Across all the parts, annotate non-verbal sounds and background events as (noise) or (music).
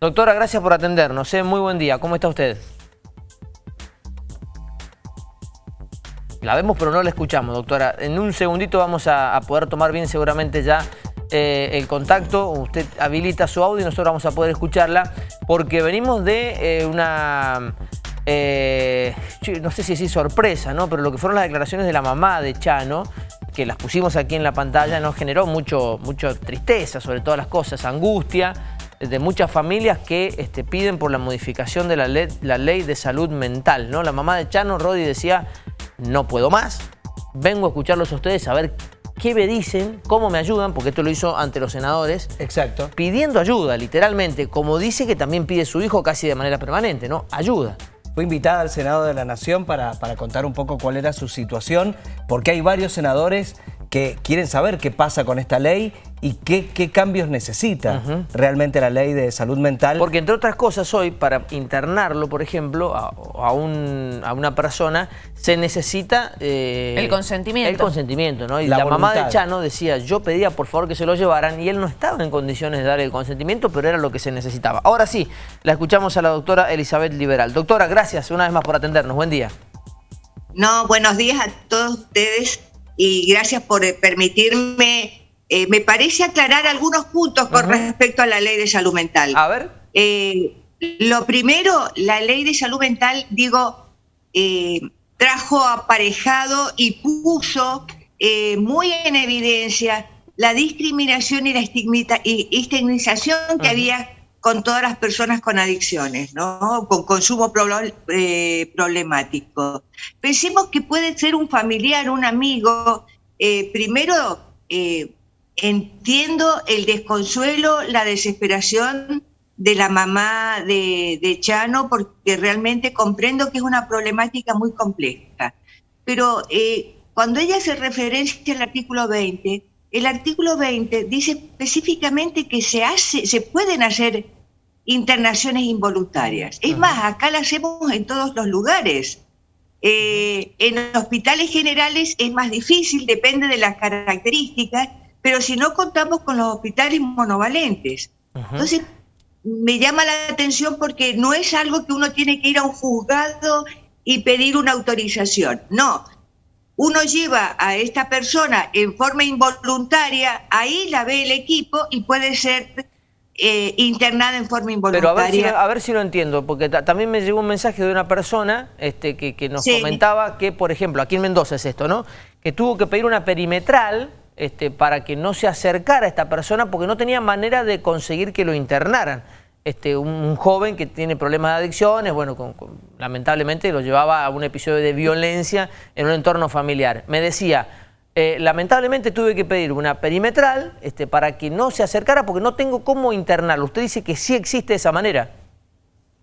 Doctora, gracias por atendernos. ¿eh? Muy buen día. ¿Cómo está usted? La vemos pero no la escuchamos, doctora. En un segundito vamos a, poder tomar bien seguramente ya eh, el contacto. Usted habilita su audio y nosotros vamos a poder escucharla porque venimos de eh, una... no sé si es sorpresa, ¿no? Pero lo que fueron las declaraciones de la mamá de Chano, que las pusimos aquí en la pantalla, nos generó mucho, mucho tristeza sobre todas las cosas, angustia, de muchas familias que este, piden por la modificación de la ley, la ley de salud mental. ¿no? La mamá de Chano, Rodi, decía, no puedo más, vengo a escucharlos a ustedes a ver qué me dicen, cómo me ayudan, porque esto lo hizo ante los senadores. Exacto. Pidiendo ayuda, literalmente, como dice que también pide su hijo casi de manera permanente, ¿no? Ayuda. Fue invitada al Senado de la Nación para, para contar un poco cuál era su situación, porque hay varios senadores que quieren saber qué pasa con esta ley y qué, cambios necesita realmente la ley de salud mental. Porque entre otras cosas hoy, para internarlo, por ejemplo, a, una persona, se necesita... Eh, el consentimiento. El consentimiento, ¿no? Y la, mamá de Chano decía, yo pedía por favor que se lo llevaran y él no estaba en condiciones de dar el consentimiento, pero era lo que se necesitaba. Ahora sí, la escuchamos a la doctora Elizabeth Liberal. Doctora, gracias una vez más por atendernos. Buen día. No, buenos días a todos ustedes y gracias por permitirme, eh, me parece aclarar algunos puntos con respecto a la ley de salud mental. A ver. Eh, lo primero, la ley de salud mental, digo, trajo aparejado y puso muy en evidencia la discriminación y la estigmatización que había con todas las personas con adicciones, ¿no? con consumo eh, problemático. Pensemos que puede ser un familiar, un amigo. Eh, primero, eh, entiendo el desconsuelo, la desesperación de la mamá de, de, Chano, porque realmente comprendo que es una problemática muy compleja. Pero cuando ella hace referencia al artículo 20, el artículo 20 dice específicamente que se, hace, se pueden hacer internaciones involuntarias. Es más, acá las hacemos en todos los lugares. Eh, en hospitales generales es más difícil, depende de las características, pero si no contamos con los hospitales monovalentes. Entonces, me llama la atención porque no es algo que uno tiene que ir a un juzgado y pedir una autorización. No, uno lleva a esta persona en forma involuntaria, ahí la ve el equipo y puede ser eh, internada en forma involuntaria. Pero a ver si, lo entiendo, porque también me llegó un mensaje de una persona este, que, nos comentaba que, por ejemplo, aquí en Mendoza es esto, ¿no? Que tuvo que pedir una perimetral este, para que no se acercara a esta persona porque no tenía manera de conseguir que lo internaran este, un, joven que tiene problemas de adicciones, bueno, lamentablemente lo llevaba a un episodio de violencia en un entorno familiar. Me decía, eh, lamentablemente tuve que pedir una perimetral este, para que no se acercara porque no tengo cómo internarlo. Usted dice que sí existe esa manera.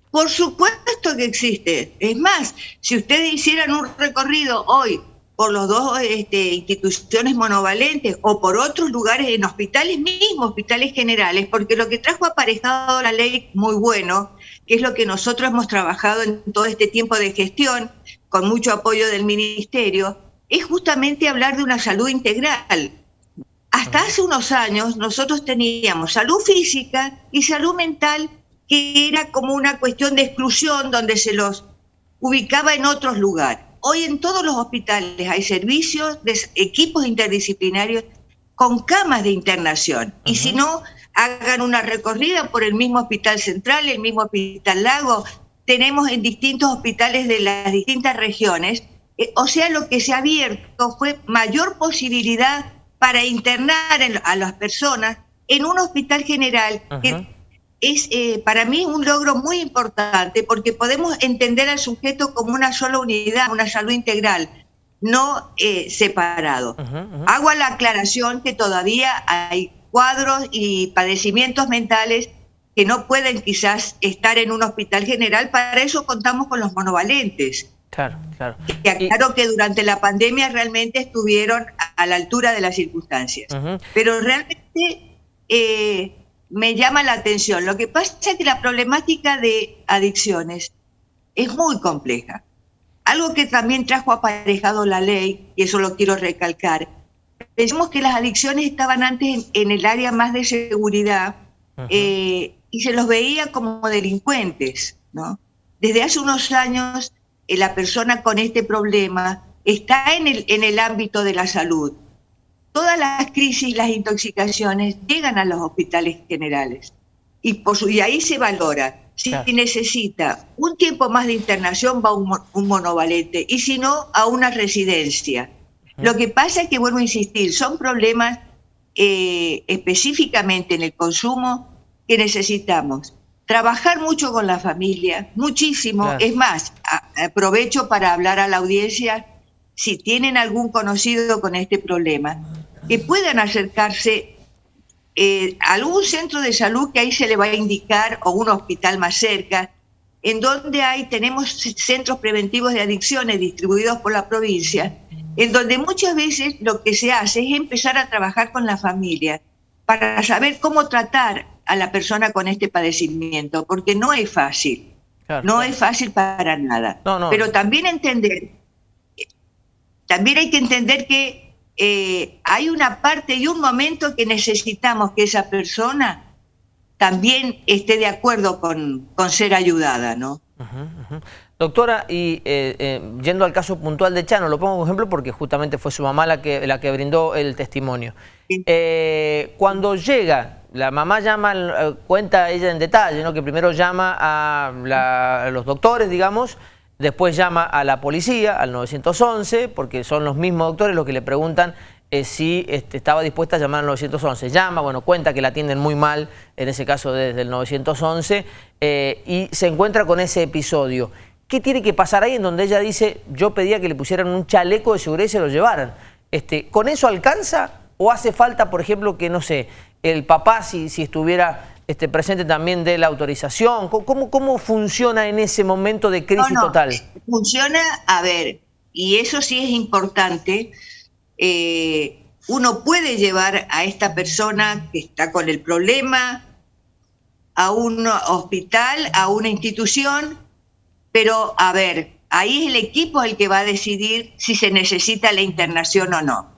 Por supuesto que existe. Es más, si ustedes hicieran un recorrido hoy por los dos este, instituciones monovalentes o por otros lugares en hospitales mismos, hospitales generales, porque lo que trajo aparejado la ley muy bueno, que es lo que nosotros hemos trabajado en todo este tiempo de gestión, con mucho apoyo del ministerio, es justamente hablar de una salud integral. Hasta hace unos años nosotros teníamos salud física y salud mental, que era como una cuestión de exclusión donde se los ubicaba en otros lugares. Hoy en todos los hospitales hay servicios de equipos interdisciplinarios con camas de internación. Y si no, hagan una recorrida por el mismo Hospital Central, el mismo Hospital Lago. Tenemos en distintos hospitales de las distintas regiones. Eh, o sea, lo que se ha abierto fue mayor posibilidad para internar a las personas en un hospital general que es eh, para mí un logro muy importante porque podemos entender al sujeto como una sola unidad, una salud integral, no eh, separado. Hago la aclaración que todavía hay cuadros y padecimientos mentales que no pueden quizás estar en un hospital general, para eso contamos con los monovalentes. Claro, claro. Que claro que durante la pandemia realmente estuvieron a la altura de las circunstancias. Pero realmente eh, me llama la atención. Lo que pasa es que la problemática de adicciones es muy compleja. Algo que también trajo aparejado la ley, y eso lo quiero recalcar, pensamos que las adicciones estaban antes en, el área más de seguridad, eh, y se los veía como delincuentes, ¿no? Desde hace unos años, eh, la persona con este problema está en el, en el ámbito de la salud. Todas las crisis, las intoxicaciones llegan a los hospitales generales. Y, por y ahí se valora. Si necesita un tiempo más de internación, va un, un monovalente. Y si no, a una residencia. Lo que pasa es que, vuelvo a insistir, son problemas eh, específicamente en el consumo que necesitamos. Trabajar mucho con la familia, muchísimo. Es más, aprovecho para hablar a la audiencia, si tienen algún conocido con este problema, que puedan acercarse eh, a algún centro de salud que ahí se le va a indicar o un hospital más cerca, en donde hay, tenemos centros preventivos de adicciones distribuidos por la provincia, en donde muchas veces lo que se hace es empezar a trabajar con la familia para saber cómo tratar a la persona con este padecimiento, porque no es fácil, no es fácil para nada. Pero también entender, también hay que entender que eh, hay una parte y un momento que necesitamos que esa persona también esté de acuerdo con, con ser ayudada, ¿no? Doctora, y eh, eh, yendo al caso puntual de Chano, lo pongo como ejemplo porque justamente fue su mamá la que, la que brindó el testimonio. Eh, cuando llega, la mamá llama, cuenta ella en detalle, ¿no? que primero llama a, los doctores, digamos, después llama a la policía, al 911, porque son los mismos doctores los que le preguntan si este, estaba dispuesta a llamar al 911. Llama, bueno, cuenta que la atienden muy mal, en ese caso desde el 911, y se encuentra con ese episodio. ¿Qué tiene que pasar ahí en donde ella dice, yo pedía que le pusieran un chaleco de seguridad y se lo llevaran? Este, ¿Con eso alcanza o hace falta, por ejemplo, que, no sé, el papá, si, si estuviera este, presente también de la autorización? ¿Cómo, ¿Cómo funciona en ese momento de crisis total? Funciona, a ver, y eso sí es importante, eh, uno puede llevar a esta persona que está con el problema a un hospital, a una institución, pero, a ver, ahí es el equipo el que va a decidir si se necesita la internación o no.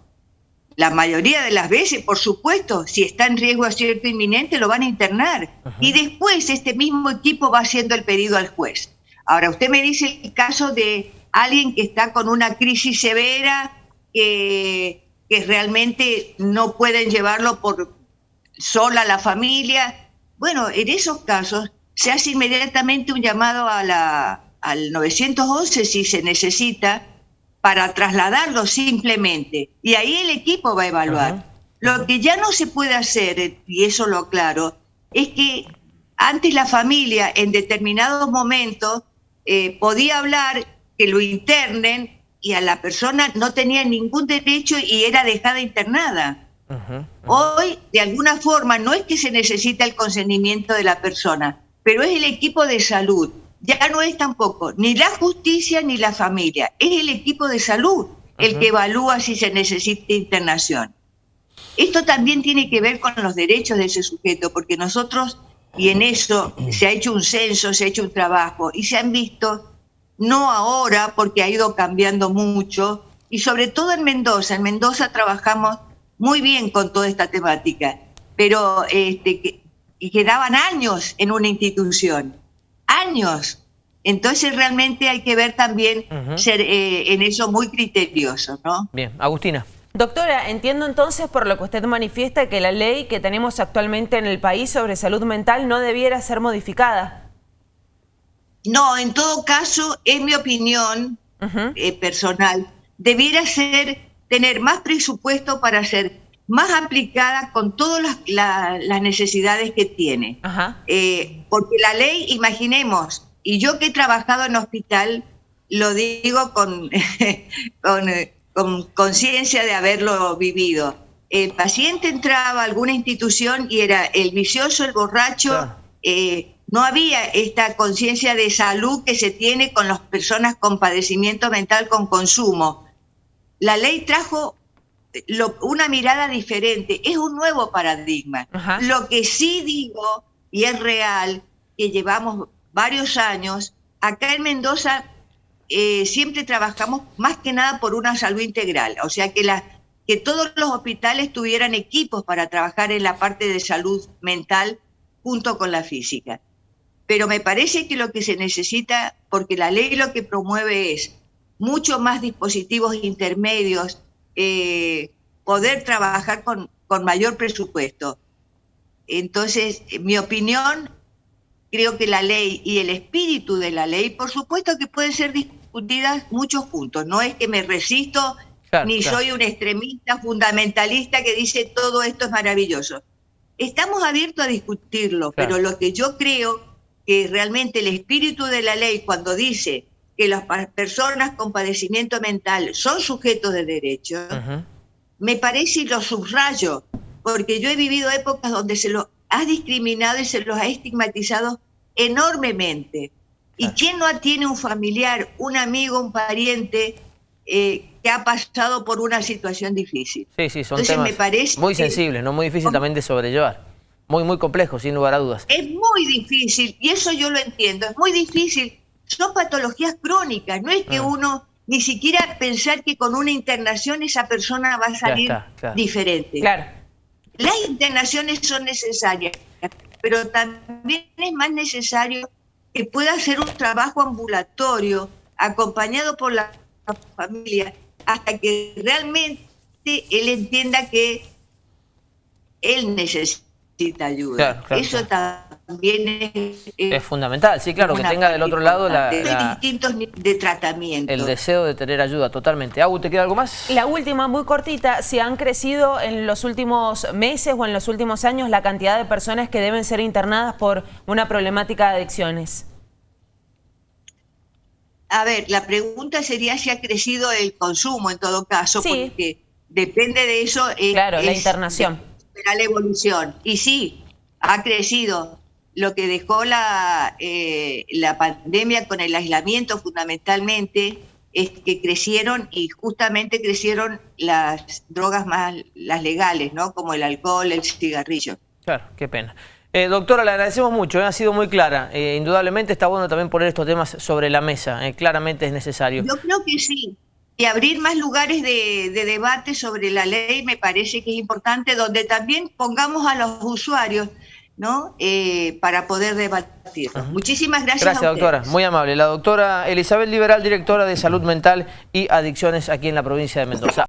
La mayoría de las veces, por supuesto, si está en riesgo acierto inminente, lo van a internar. Y después este mismo equipo va haciendo el pedido al juez. Ahora, usted me dice el caso de alguien que está con una crisis severa, que, que realmente no pueden llevarlo por sola la familia. Bueno, en esos casos se hace inmediatamente un llamado a la, al 911 si se necesita para trasladarlo simplemente. Y ahí el equipo va a evaluar. Lo que ya no se puede hacer, y eso lo aclaro, es que antes la familia en determinados momentos eh, podía hablar que lo internen y a la persona no tenía ningún derecho y era dejada internada. Hoy, de alguna forma, no es que se necesita el consentimiento de la persona, pero es el equipo de salud ya no es tampoco ni la justicia ni la familia, es el equipo de salud el que evalúa si se necesita internación. Esto también tiene que ver con los derechos de ese sujeto, porque nosotros, y en eso se ha hecho un censo, se ha hecho un trabajo, y se han visto, no ahora, porque ha ido cambiando mucho, y sobre todo en Mendoza, en Mendoza trabajamos muy bien con toda esta temática, pero este, quedaban años en una institución años. Entonces realmente hay que ver también ser eh, en eso muy criterioso, ¿no? Bien, Agustina. Doctora, entiendo entonces por lo que usted manifiesta que la ley que tenemos actualmente en el país sobre salud mental no debiera ser modificada. No, en todo caso, en mi opinión eh, personal, debiera ser tener más presupuesto para ser más aplicada con todas las, necesidades que tiene. Eh, porque la ley, imaginemos, y yo que he trabajado en hospital, lo digo con (laughs) con conciencia de haberlo vivido. El paciente entraba a alguna institución y era el vicioso, el borracho, eh, no había esta conciencia de salud que se tiene con las personas con padecimiento mental con consumo. La ley trajo una mirada diferente, es un nuevo paradigma. Lo que sí digo, y es real, que llevamos varios años, acá en Mendoza eh, siempre trabajamos más que nada por una salud integral, o sea que, la, que todos los hospitales tuvieran equipos para trabajar en la parte de salud mental junto con la física. Pero me parece que lo que se necesita, porque la ley lo que promueve es mucho más dispositivos intermedios, eh, poder trabajar con, con mayor presupuesto. Entonces, mi opinión, creo que la ley y el espíritu de la ley, por supuesto que pueden ser discutidas muchos puntos. No es que me resisto ni soy un extremista fundamentalista que dice todo esto es maravilloso. Estamos abiertos a discutirlo, pero lo que yo creo que realmente el espíritu de la ley cuando dice que las personas con padecimiento mental son sujetos de derecho, me parece y lo subrayo, porque yo he vivido épocas donde se los ha discriminado y se los ha estigmatizado enormemente. ¿Y quién no tiene un familiar, un amigo, un pariente eh, que ha pasado por una situación difícil. Sí, sí, son temas muy sensibles, no muy difícil también de sobrellevar. Muy, muy complejo, sin lugar a dudas. Es muy difícil, y eso yo lo entiendo, es muy difícil. Son patologías crónicas, no es que ah. uno ni siquiera pensar que con una internación esa persona va a salir diferente. Claro. Las internaciones son necesarias, pero también es más necesario que pueda hacer un trabajo ambulatorio acompañado por la familia hasta que realmente él entienda que él necesita ayuda. Eso también es, es, fundamental, sí, claro, que tenga del otro lado la, distintos de tratamiento. El deseo de tener ayuda, totalmente. Agu, ¿te queda algo más? La última, muy cortita, si han crecido en los últimos meses o en los últimos años la cantidad de personas que deben ser internadas por una problemática de adicciones. A ver, la pregunta sería si ha crecido el consumo en todo caso, porque depende de eso. claro, la internación. La evolución. Y sí, ha crecido. Lo que dejó la, eh, la pandemia con el aislamiento fundamentalmente es que crecieron y justamente crecieron las drogas más, las legales, ¿no? Como el alcohol, el cigarrillo. Claro, qué pena. Eh, doctora, le agradecemos mucho, eh, ha sido muy clara. Eh, indudablemente está bueno también poner estos temas sobre la mesa, claramente es necesario. Yo creo que sí. Y abrir más lugares de, debate sobre la ley me parece que es importante, donde también pongamos a los usuarios ¿no? para poder debatir. Muchísimas gracias. Gracias, doctora. Muy amable. La doctora Elizabeth Liberal, directora de Salud Mental y Adicciones aquí en la provincia de Mendoza.